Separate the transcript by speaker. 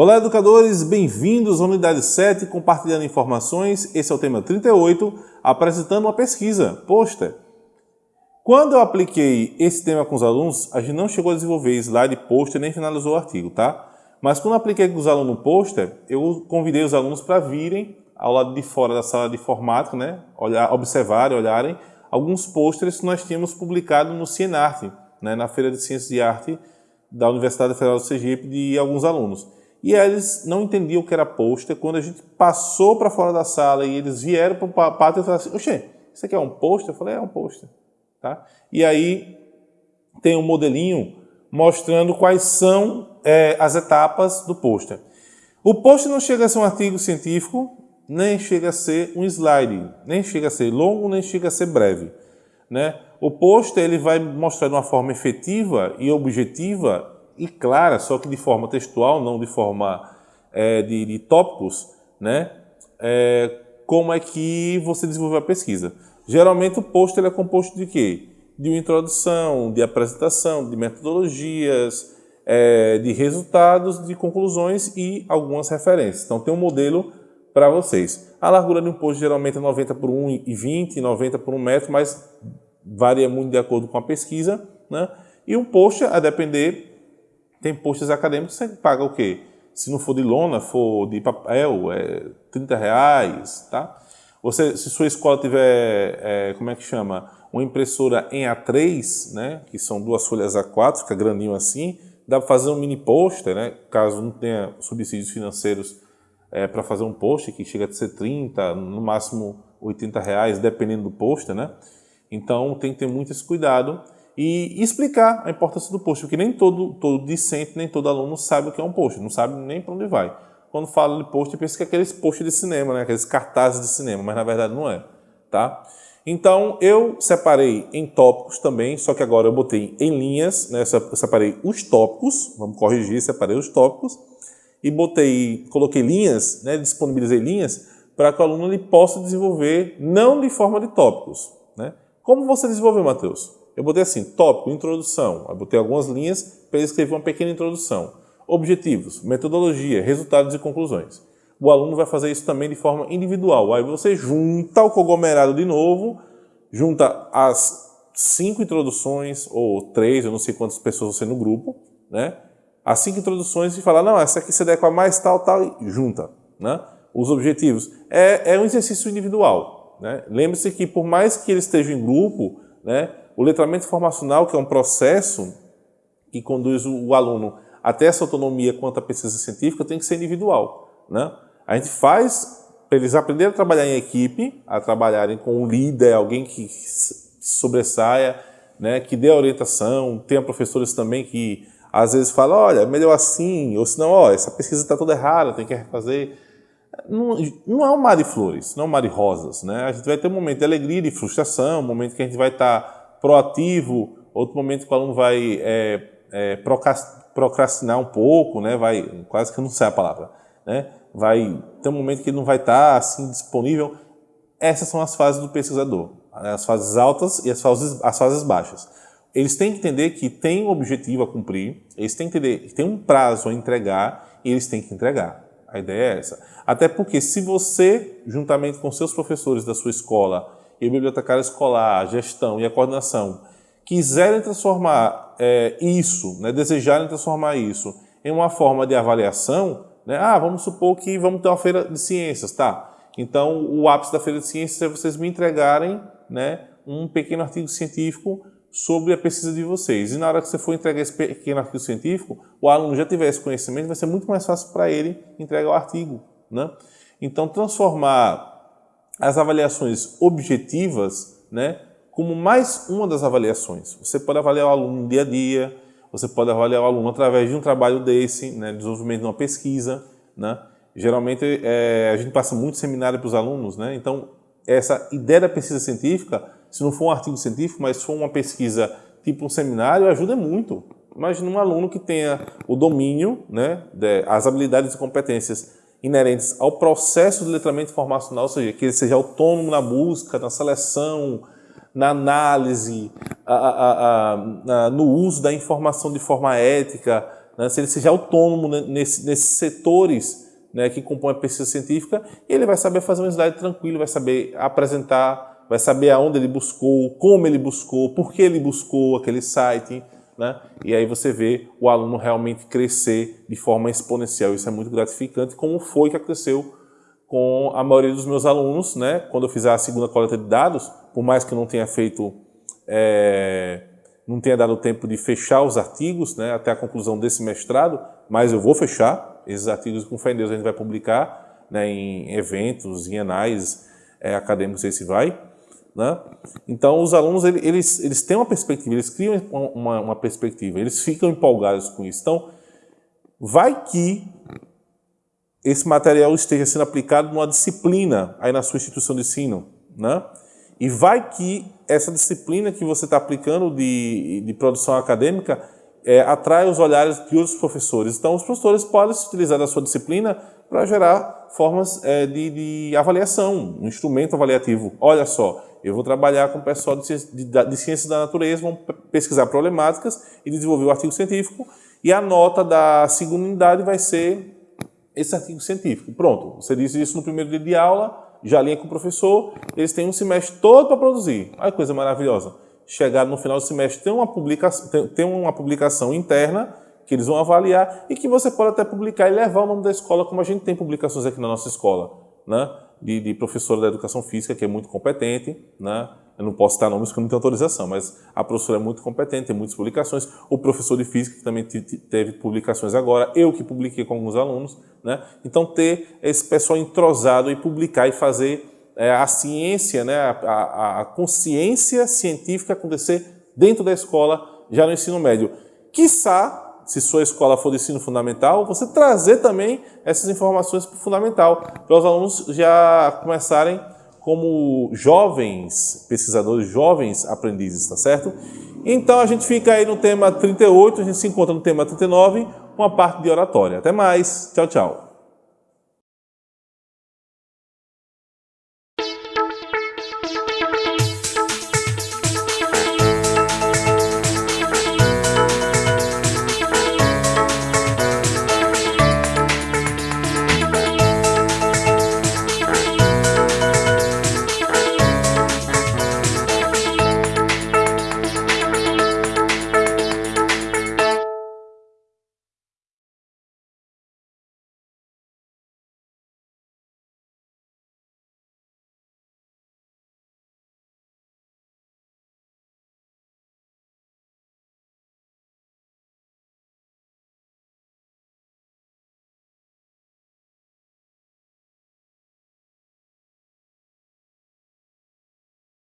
Speaker 1: Olá, educadores, bem-vindos à unidade 7, compartilhando informações. Esse é o tema 38, apresentando uma pesquisa, pôster. Quando eu apliquei esse tema com os alunos, a gente não chegou a desenvolver slide pôster nem finalizou o artigo, tá? Mas quando eu apliquei com os alunos no pôster, eu convidei os alunos para virem ao lado de fora da sala de informática, né? Olhar, observarem, olharem alguns pôsteres que nós tínhamos publicado no Cienarte, né? na Feira de Ciências e Arte da Universidade Federal do Sergipe, de alguns alunos. E eles não entendiam o que era pôster. Quando a gente passou para fora da sala e eles vieram para o pátio e falaram assim, Oxê, isso aqui é um pôster? Eu falei, é um pôster. Tá? E aí tem um modelinho mostrando quais são é, as etapas do pôster. O pôster não chega a ser um artigo científico, nem chega a ser um slide, nem chega a ser longo, nem chega a ser breve. Né? O pôster ele vai mostrar de uma forma efetiva e objetiva e clara, só que de forma textual, não de forma é, de, de, tópicos, né? É, como é que você desenvolveu a pesquisa. Geralmente o post é composto de quê? De uma introdução, de apresentação, de metodologias, é, de resultados, de conclusões e algumas referências. Então tem um modelo para vocês. A largura de um post geralmente é 90 por 1,20, 90 por 1 metro, mas varia muito de acordo com a pesquisa. Né? E um post, a depender tem postos acadêmicos que você paga o quê? Se não for de lona, for de papel, é 30 reais, tá? Você, se sua escola tiver, é, como é que chama? Uma impressora em A3, né? Que são duas folhas A4, fica grandinho assim. Dá para fazer um mini pôster, né? Caso não tenha subsídios financeiros é, para fazer um pôster, que chega a ser 30, no máximo 80 reais, dependendo do pôster, né? Então tem que ter muito esse cuidado e explicar a importância do post, porque nem todo, todo discente, nem todo aluno sabe o que é um post, não sabe nem para onde vai. Quando fala de post, pensa que é aqueles posts de cinema, né? aqueles cartazes de cinema, mas na verdade não é. Tá? Então, eu separei em tópicos também, só que agora eu botei em linhas, né? eu separei os tópicos, vamos corrigir, separei os tópicos, e botei, coloquei linhas, né? disponibilizei linhas, para que o aluno ele possa desenvolver, não de forma de tópicos. Né? Como você desenvolveu, Matheus? Eu botei assim, tópico, introdução. Eu botei algumas linhas para ele escrever uma pequena introdução. Objetivos, metodologia, resultados e conclusões. O aluno vai fazer isso também de forma individual. Aí você junta o conglomerado de novo, junta as cinco introduções, ou três, eu não sei quantas pessoas você no grupo, né? As cinco introduções e fala, não, essa aqui se adequa mais tal, tal, e junta, né? Os objetivos. É, é um exercício individual, né? Lembre-se que por mais que ele esteja em grupo, né? O letramento informacional, que é um processo que conduz o aluno até essa autonomia quanto à pesquisa científica, tem que ser individual. Né? A gente faz para eles aprenderem a trabalhar em equipe, a trabalharem com um líder, alguém que sobressaia, né, que dê orientação. Tem professores também que às vezes falam, olha, melhor assim, ou senão, ó, essa pesquisa está toda errada, tem que refazer. Não, não é um mar de flores, não é um mar de rosas. Né? A gente vai ter um momento de alegria, de frustração, um momento que a gente vai estar tá proativo, outro momento que o aluno vai é, é, procrastinar um pouco, né? vai, quase que eu não sei a palavra, né? vai ter um momento que ele não vai estar assim disponível. Essas são as fases do pesquisador, as fases altas e as fases, as fases baixas. Eles têm que entender que tem um objetivo a cumprir, eles têm que entender que tem um prazo a entregar e eles têm que entregar. A ideia é essa. Até porque se você, juntamente com seus professores da sua escola, e o bibliotecário escolar, a gestão e a coordenação quiserem transformar é, isso, né, desejarem transformar isso em uma forma de avaliação, né, ah, vamos supor que vamos ter uma feira de ciências, tá? Então, o ápice da feira de ciências é vocês me entregarem né, um pequeno artigo científico sobre a pesquisa de vocês. E na hora que você for entregar esse pequeno artigo científico, o aluno já tiver esse conhecimento, vai ser muito mais fácil para ele entregar o artigo. Né? Então, transformar as avaliações objetivas né, como mais uma das avaliações. Você pode avaliar o aluno no dia a dia, você pode avaliar o aluno através de um trabalho desse, né, desenvolvimento de uma pesquisa. Né? Geralmente, é, a gente passa muito seminário para os alunos, né? então essa ideia da pesquisa científica, se não for um artigo científico, mas for uma pesquisa tipo um seminário, ajuda muito. Imagina um aluno que tenha o domínio, né, as habilidades e competências inerentes ao processo de letramento informacional, ou seja, que ele seja autônomo na busca, na seleção, na análise, a, a, a, no uso da informação de forma ética, né, se ele seja autônomo nesse, nesses setores né, que compõem a pesquisa científica, ele vai saber fazer um slide tranquilo, vai saber apresentar, vai saber aonde ele buscou, como ele buscou, por que ele buscou aquele site, né? E aí você vê o aluno realmente crescer de forma exponencial. Isso é muito gratificante, como foi que aconteceu com a maioria dos meus alunos, né? Quando eu fiz a segunda coleta de dados, por mais que eu não tenha feito, é, não tenha dado tempo de fechar os artigos, né? Até a conclusão desse mestrado, mas eu vou fechar esses artigos com fé em Deus a gente vai publicar, né? Em eventos, em anais é, acadêmicos, esse vai. Né? Então, os alunos, eles, eles têm uma perspectiva, eles criam uma, uma perspectiva, eles ficam empolgados com isso. Então, vai que esse material esteja sendo aplicado numa disciplina aí na sua instituição de ensino, né? E vai que essa disciplina que você está aplicando de, de produção acadêmica é, atrai os olhares de outros professores. Então, os professores podem se utilizar da sua disciplina para gerar formas é, de, de avaliação, um instrumento avaliativo. Olha só, eu vou trabalhar com o pessoal de, de, de ciências da natureza, vão pesquisar problemáticas e desenvolver o artigo científico, e a nota da segunda unidade vai ser esse artigo científico. Pronto, você disse isso no primeiro dia de aula, já linha com o professor, eles têm um semestre todo para produzir. Olha que coisa maravilhosa. Chegar no final do semestre, tem uma, publicação, tem, tem uma publicação interna que eles vão avaliar e que você pode até publicar e levar o nome da escola, como a gente tem publicações aqui na nossa escola. Né? de, de professora da educação física, que é muito competente, né? Eu não posso citar nomes porque eu não tenho autorização, mas a professora é muito competente, tem muitas publicações. O professor de física, que também teve publicações agora, eu que publiquei com alguns alunos. Né? Então, ter esse pessoal entrosado e publicar e fazer é, a ciência, né, a, a, a consciência científica acontecer dentro da escola, já no ensino médio. Quiçá se sua escola for de ensino fundamental, você trazer também essas informações para o fundamental, para os alunos já começarem como jovens pesquisadores, jovens aprendizes, tá certo? Então a gente fica aí no tema 38, a gente se encontra no tema 39, uma parte de oratória. Até mais, tchau, tchau.